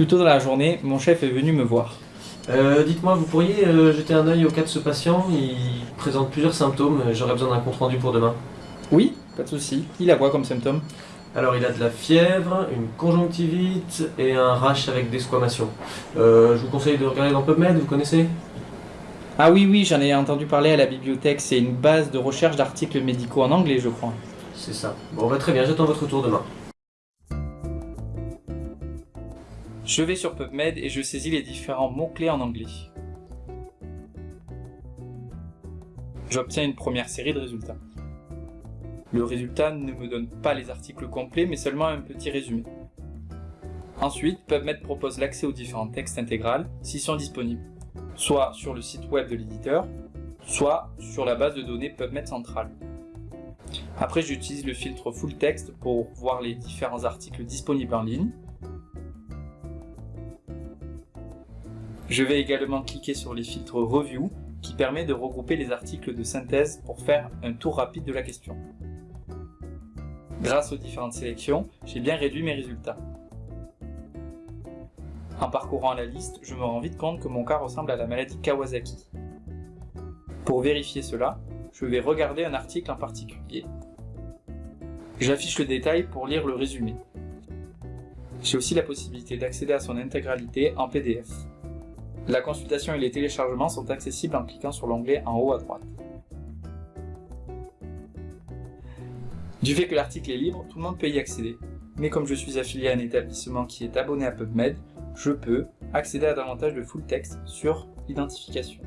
Plus tôt dans la journée, mon chef est venu me voir. Euh, Dites-moi, vous pourriez euh, jeter un œil au cas de ce patient Il présente plusieurs symptômes, j'aurais besoin d'un compte rendu pour demain. Oui, pas de souci. Il a quoi comme symptôme Alors il a de la fièvre, une conjonctivite et un rash avec desquamation. Euh, je vous conseille de regarder dans PubMed, vous connaissez? Ah oui, oui, j'en ai entendu parler à la bibliothèque. C'est une base de recherche d'articles médicaux en anglais, je crois. C'est ça. Bon bah très bien, j'attends votre retour demain. Je vais sur PubMed et je saisis les différents mots-clés en anglais. J'obtiens une première série de résultats. Le résultat ne me donne pas les articles complets, mais seulement un petit résumé. Ensuite, PubMed propose l'accès aux différents textes intégrales s'ils sont disponibles, soit sur le site web de l'éditeur, soit sur la base de données PubMed centrale. Après, j'utilise le filtre Full Text pour voir les différents articles disponibles en ligne. Je vais également cliquer sur les filtres Review qui permet de regrouper les articles de synthèse pour faire un tour rapide de la question. Grâce aux différentes sélections, j'ai bien réduit mes résultats. En parcourant la liste, je me rends vite compte que mon cas ressemble à la maladie Kawasaki. Pour vérifier cela, je vais regarder un article en particulier. J'affiche le détail pour lire le résumé. J'ai aussi la possibilité d'accéder à son intégralité en PDF. La consultation et les téléchargements sont accessibles en cliquant sur l'onglet en haut à droite. Du fait que l'article est libre, tout le monde peut y accéder. Mais comme je suis affilié à un établissement qui est abonné à PubMed, je peux accéder à davantage de full text sur l'identification.